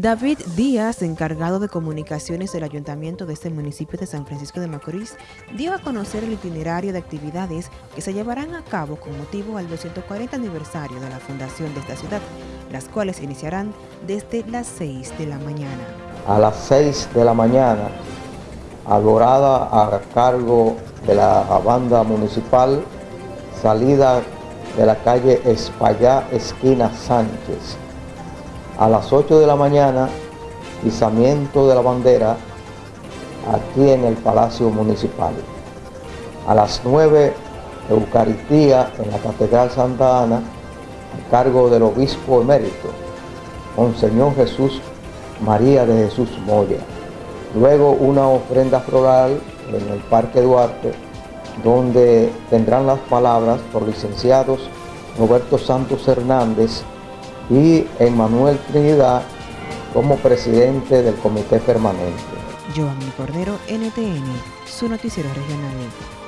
David Díaz, encargado de comunicaciones del ayuntamiento de este municipio de San Francisco de Macorís, dio a conocer el itinerario de actividades que se llevarán a cabo con motivo al 240 aniversario de la fundación de esta ciudad, las cuales iniciarán desde las 6 de la mañana. A las 6 de la mañana, adorada a cargo de la banda municipal, salida de la calle Espallá, esquina Sánchez, a las 8 de la mañana, izamiento de la bandera aquí en el Palacio Municipal. A las 9, Eucaristía en la Catedral Santa Ana, a cargo del obispo emérito, Monseñor Jesús María de Jesús Moya. Luego una ofrenda floral en el Parque Duarte, donde tendrán las palabras por licenciados Roberto Santos Hernández, y Emmanuel Trinidad como presidente del comité permanente. Joanny Cordero, NTN, su noticiero regional.